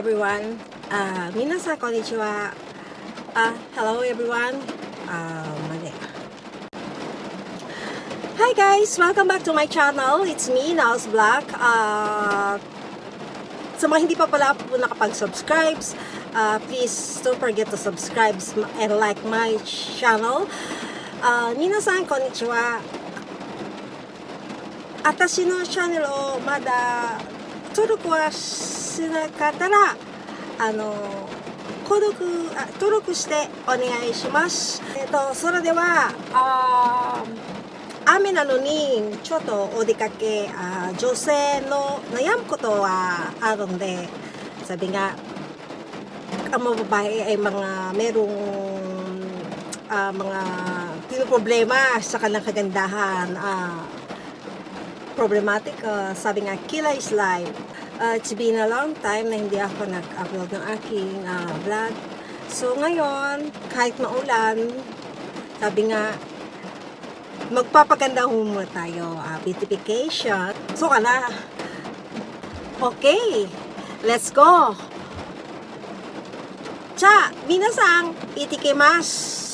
everyone. Uh, 皆さんこんにちは。Uh, hello everyone. Uh, mali. Hi guys! Welcome back to my channel. It's me, Nals Black. Uh, sa mga hindi pa pala po nakapag-subscribe, uh, please don't forget to subscribe and like my channel. Uh, 皆さんこんにちは。私のチャンネルをまだ登録は してなかったら、あの、購読、登録してお願いします。えっ、と、それでは、あ雨なのに、ちょっとお出かけあ、女性の悩むことはあるんで、サビが、あもばえ、え、まが、メロン、あ、まが、ティノプレマ、さ、あ、problematic. Uh, sabi nga, Kila is live. Uh, it's been a long time na hindi ako nag-upload ng aking uh, vlog. So ngayon, kahit maulan, sabi nga, magpapaganda muna tayo. Uh, beautification. So ka na. Okay. Let's go. Cha, minasang, itikimasu.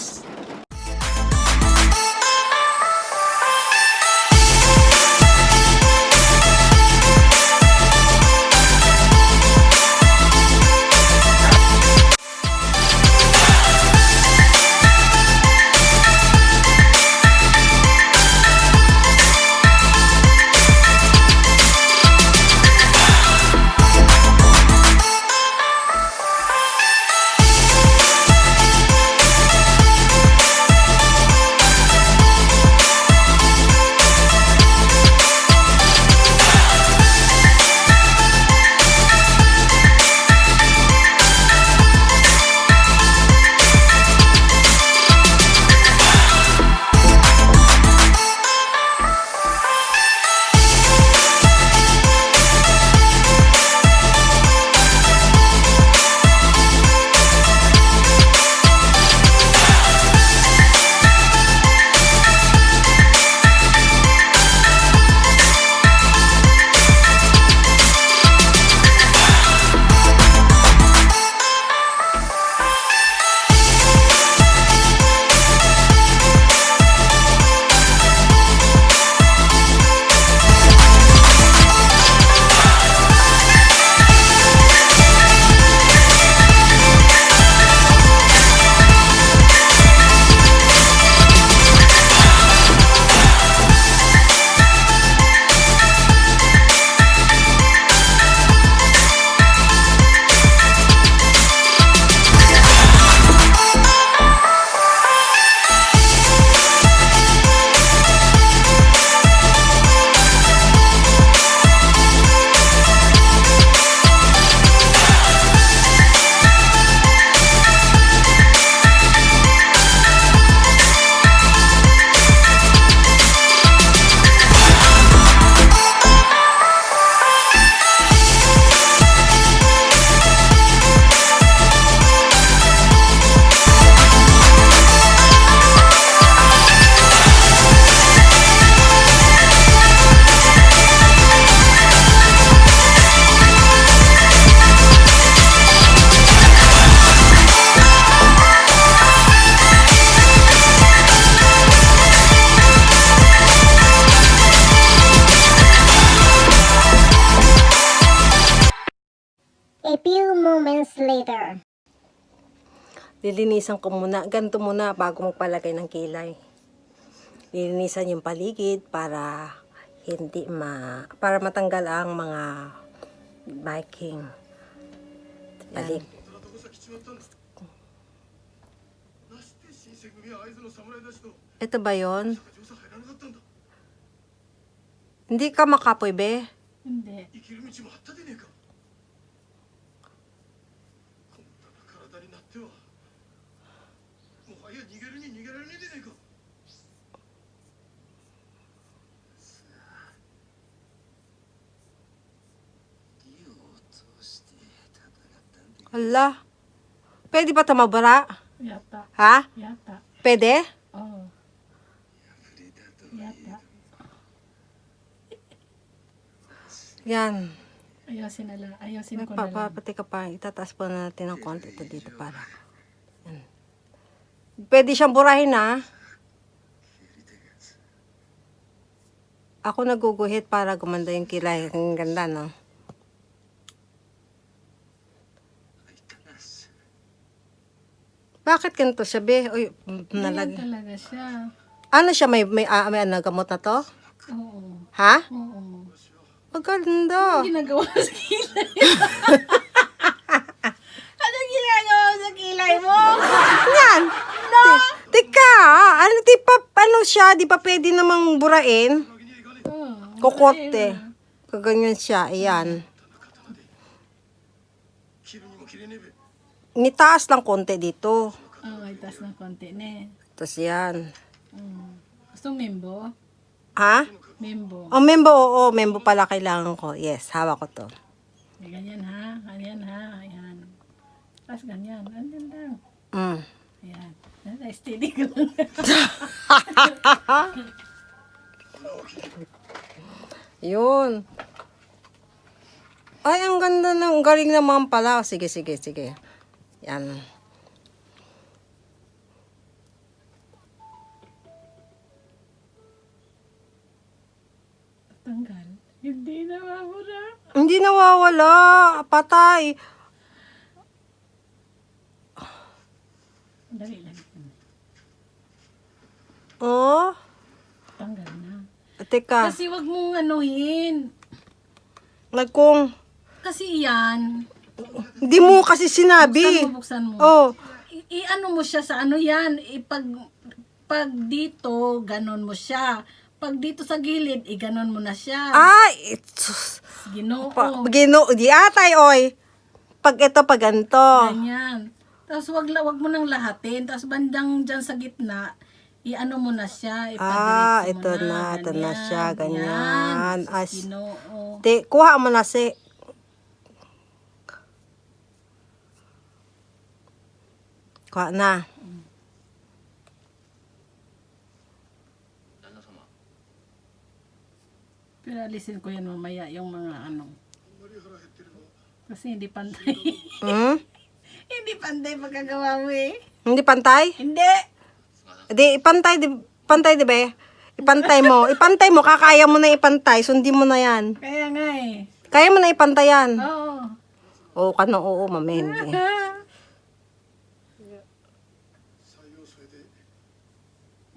lilinisan ko muna, ganito muna bago magpalagay ng kilay. Lilinisan yung paligid para hindi ma para matanggal ang mga biking. Balik. Ito ba yon? Hindi ka makapoy, be? Hindi. Hindi. きる道もあったでねえかこんな体になってはもはや逃げるに逃げられねえでねえかさあ理を通して戦ったんで Hala. Pwede ba tumabara? Yata. Ha? Yata. Pwede? Oo. 触れたと Yata. Yan. Ayusin na lang. Ayusin ko na lang. Papapati ka pa. Itataas po natin ng konti ito dito para. Pwede siyang burahin ha. Ako naguguhit para gumanda yung kilay. Ang ganda, no? Bakit ganito siya, be? Uy, nalag... talaga siya. Ano siya? May, may, ah, may ano, gamot na to? Oo. Ha? Oo. Ang ganda. Ano ginagawa sa kilay? ano ginagawa sa kilay mo? Yan. No! Teka, ano, di pa, ano siya, di pa pwede namang burain? Kokote. Kaganyan siya, ayan. Nitaas lang konti dito. Oo, oh, itaas ng konti, ne. Tapos yan. Mm. Gusto membo? Ha? Membo. Oh, membo, oo, oh, membo pala kailangan ko. Yes, hawak ko to. Ganyan ha, ganyan ha, ayan. Tapos ganyan, ganyan lang. Mm. Ayan. Ayan, Steady ko lang. Yun. Ay, ang ganda ng, galing naman pala. Sige, sige, sige. Yan. Tanggal. Hindi na mabura. Hindi nawawala. Patay. Dali lang. Oh. Tanggal na. Teka. Kasi wag mong anuhin. Nagkung. Kasi yan. Hindi mo kasi sinabi. Buksan mo, buksan mo. Oh. I-ano mo siya sa ano yan. Ipag, pag dito, ganon mo siya. Pag dito sa gilid, i-ganon mo na siya. Ay, it's, Ginoo. pa, gino, di atay, oy. Pag ito, pag ganito. Ganyan. Tapos wag, wag mo nang lahatin. Tapos bandang dyan sa gitna, i-ano mo na siya. Ah, ito na. na ito na siya. Ganyan. ganyan. As, Ginoo. Di, kuha mo na si... Kuha na. Pero alisin ko yan mamaya, yung mga ano. Kasi hindi pantay. Hmm? Hindi pantay pagkagawa mo eh. Hindi pantay? Hindi. Di, ipantay, di, pantay, di ba eh? Ipantay mo. Ipantay mo, kakaya mo na ipantay. Sundin mo na yan. Kaya nga eh. Kaya mo na ipantay yan. Oo. Oo ka na, oo, ma'am. Eh, hindi.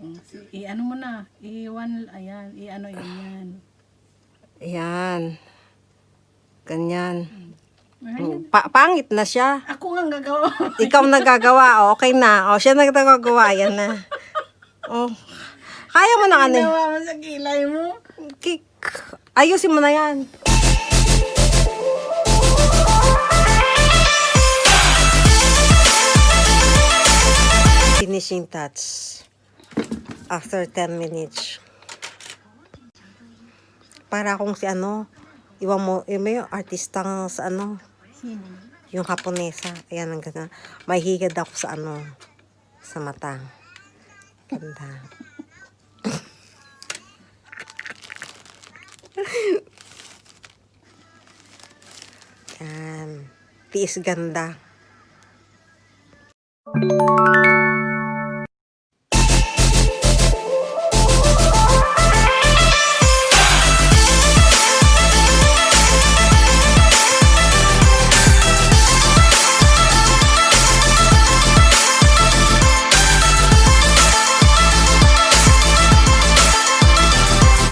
Mm, i-ano mo na. I-one, ayan. I-ano, yan. Ayan. Ganyan. Mm. Ayan. Pa- pangit na siya. Ako nga ang gagawa. Ikaw nagagawa, oh, okay na. Oh, siya nagagawa, yan na. Oh. Kaya mo na ano. eh. Ginawa mo sa kilay mo. Kik. Ayusin mo na yan. Finishing touch. After 10 minutes. Para kung si ano, iwan mo, yung may artistang sa ano? Yung Haponesa. Ayan ang ganda. May higad ako sa ano, sa mata. Ganda. Yan. Tiis ganda.